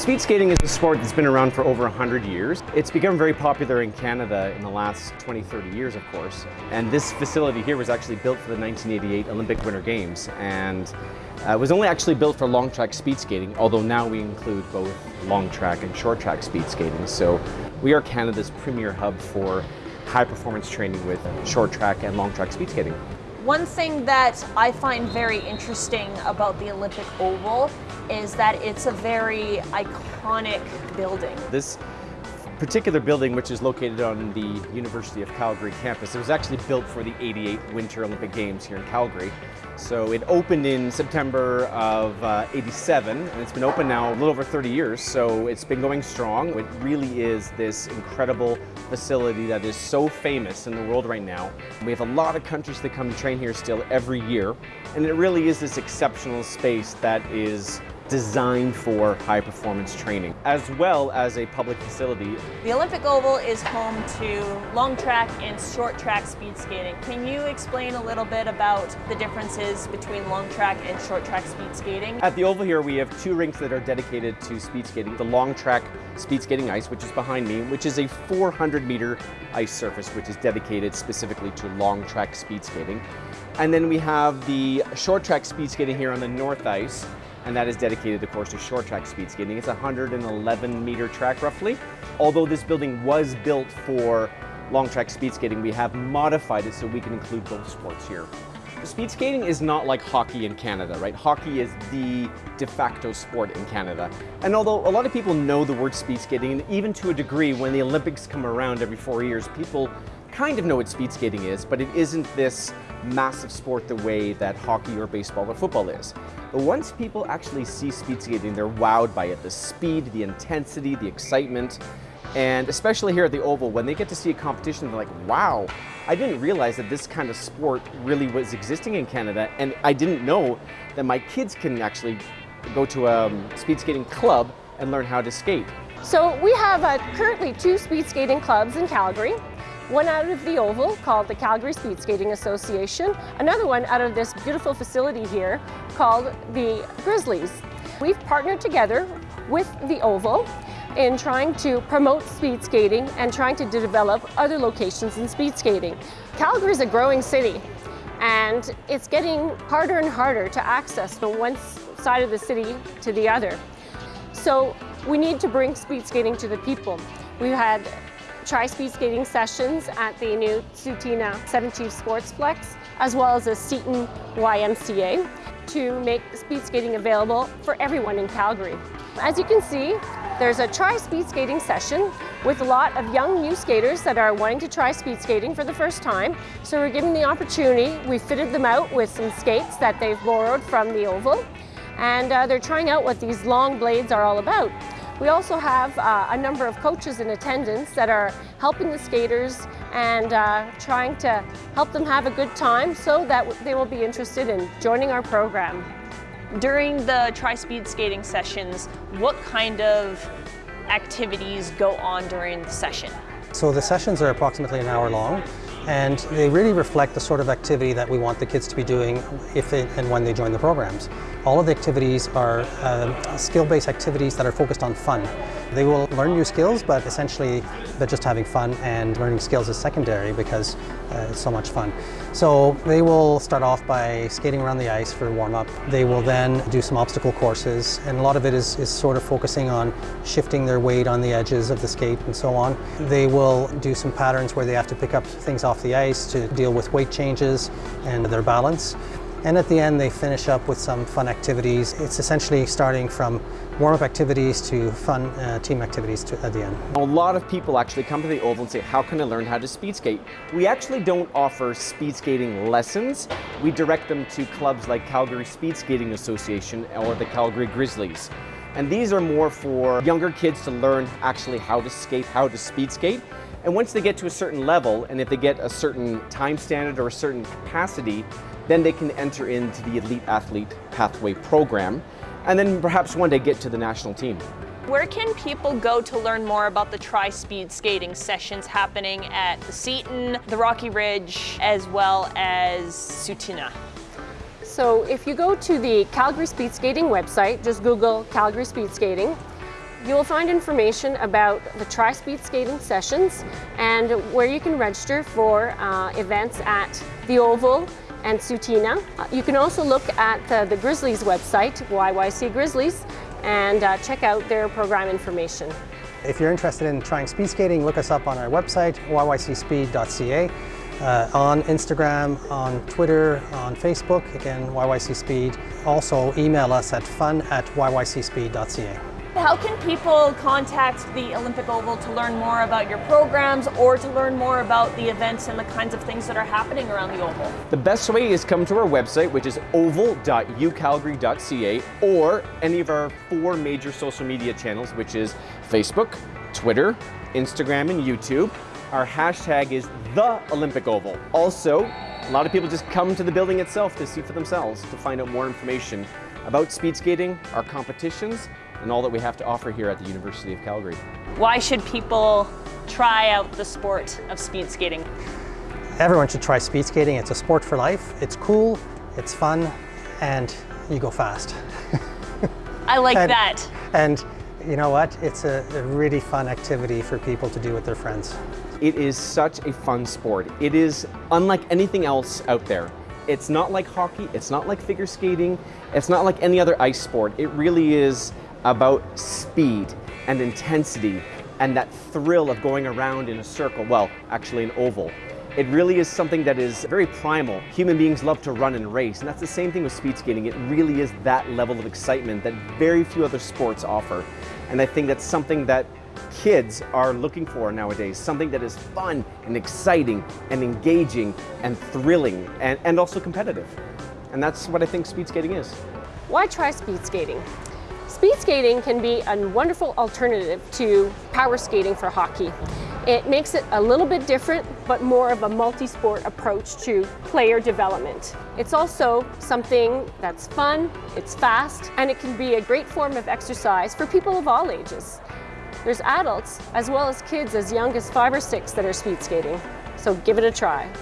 Speed skating is a sport that's been around for over 100 years. It's become very popular in Canada in the last 20, 30 years, of course. And this facility here was actually built for the 1988 Olympic Winter Games and uh, was only actually built for long track speed skating, although now we include both long track and short track speed skating. So we are Canada's premier hub for high performance training with short track and long track speed skating. One thing that I find very interesting about the Olympic Oval is that it's a very iconic building. This particular building, which is located on the University of Calgary campus, it was actually built for the 88 Winter Olympic Games here in Calgary. So it opened in September of uh, 87 and it's been open now a little over 30 years. So it's been going strong. It really is this incredible facility that is so famous in the world right now. We have a lot of countries that come and train here still every year. And it really is this exceptional space that is designed for high performance training, as well as a public facility. The Olympic Oval is home to long track and short track speed skating. Can you explain a little bit about the differences between long track and short track speed skating? At the Oval here, we have two rinks that are dedicated to speed skating. The long track speed skating ice, which is behind me, which is a 400 meter ice surface, which is dedicated specifically to long track speed skating. And then we have the short track speed skating here on the north ice, and that is dedicated, of course, to short track speed skating. It's a 111 meter track roughly. Although this building was built for long track speed skating, we have modified it so we can include both sports here. Speed skating is not like hockey in Canada, right? Hockey is the de facto sport in Canada. And although a lot of people know the word speed skating, even to a degree, when the Olympics come around every four years, people kind of know what speed skating is, but it isn't this massive sport the way that hockey or baseball or football is. But once people actually see speed skating, they're wowed by it. The speed, the intensity, the excitement, and especially here at the Oval, when they get to see a competition, they're like, wow, I didn't realize that this kind of sport really was existing in Canada, and I didn't know that my kids can actually go to a speed skating club and learn how to skate. So we have uh, currently two speed skating clubs in Calgary one out of the Oval called the Calgary Speed Skating Association, another one out of this beautiful facility here called the Grizzlies. We've partnered together with the Oval in trying to promote speed skating and trying to develop other locations in speed skating. Calgary is a growing city and it's getting harder and harder to access from one side of the city to the other. So we need to bring speed skating to the people. We've had tri-speed skating sessions at the new Tsuut'ina Seven Sportsplex, as well as a Seton YMCA to make speed skating available for everyone in Calgary. As you can see, there's a try speed skating session with a lot of young new skaters that are wanting to try speed skating for the first time. So we're giving the opportunity, we fitted them out with some skates that they've borrowed from the Oval, and uh, they're trying out what these long blades are all about. We also have uh, a number of coaches in attendance that are helping the skaters and uh, trying to help them have a good time so that they will be interested in joining our program. During the tri-speed skating sessions, what kind of activities go on during the session? So the sessions are approximately an hour long and they really reflect the sort of activity that we want the kids to be doing if they, and when they join the programs. All of the activities are uh, skill-based activities that are focused on fun. They will learn new skills, but essentially they're just having fun and learning skills is secondary because uh, it's so much fun. So they will start off by skating around the ice for warm-up. They will then do some obstacle courses, and a lot of it is, is sort of focusing on shifting their weight on the edges of the skate and so on. They will do some patterns where they have to pick up things off the ice to deal with weight changes and their balance. And at the end, they finish up with some fun activities. It's essentially starting from warm-up activities to fun uh, team activities to, at the end. A lot of people actually come to the Oval and say, how can I learn how to speed skate? We actually don't offer speed skating lessons. We direct them to clubs like Calgary Speed Skating Association or the Calgary Grizzlies. And these are more for younger kids to learn actually how to skate, how to speed skate. And once they get to a certain level, and if they get a certain time standard or a certain capacity, then they can enter into the Elite Athlete Pathway program, and then perhaps one day get to the national team. Where can people go to learn more about the tri-speed skating sessions happening at the Seton, the Rocky Ridge, as well as Tsuut'ina? So if you go to the Calgary Speed Skating website, just Google Calgary Speed Skating, You will find information about the Tri Speed Skating sessions and where you can register for uh, events at the Oval and Tsuut'ina. Uh, you can also look at the, the Grizzlies website, YYC Grizzlies, and uh, check out their program information. If you're interested in trying speed skating, look us up on our website, yycspeed.ca, uh, on Instagram, on Twitter, on Facebook, again, YYC Speed. Also email us at fun at yycspeed.ca. How can people contact the Olympic Oval to learn more about your programs or to learn more about the events and the kinds of things that are happening around the Oval? The best way is come to our website, which is oval.ucalgary.ca, or any of our four major social media channels, which is Facebook, Twitter, Instagram, and YouTube. Our hashtag is the Olympic Oval. Also, a lot of people just come to the building itself to see for themselves, to find out more information about speed skating, our competitions, and all that we have to offer here at the University of Calgary. Why should people try out the sport of speed skating? Everyone should try speed skating. It's a sport for life. It's cool, it's fun, and you go fast. I like and, that. And you know what? It's a, a really fun activity for people to do with their friends. It is such a fun sport. It is unlike anything else out there. It's not like hockey, it's not like figure skating, it's not like any other ice sport. It really is about speed and intensity and that thrill of going around in a circle, well, actually an oval. It really is something that is very primal. Human beings love to run and race, and that's the same thing with speed skating. It really is that level of excitement that very few other sports offer. And I think that's something that kids are looking for nowadays, something that is fun and exciting and engaging and thrilling and, and also competitive. And that's what I think speed skating is. Why try speed skating? Speed skating can be a wonderful alternative to power skating for hockey. It makes it a little bit different, but more of a multi-sport approach to player development. It's also something that's fun, it's fast, and it can be a great form of exercise for people of all ages. There's adults as well as kids as young as five or six that are speed skating, so give it a try.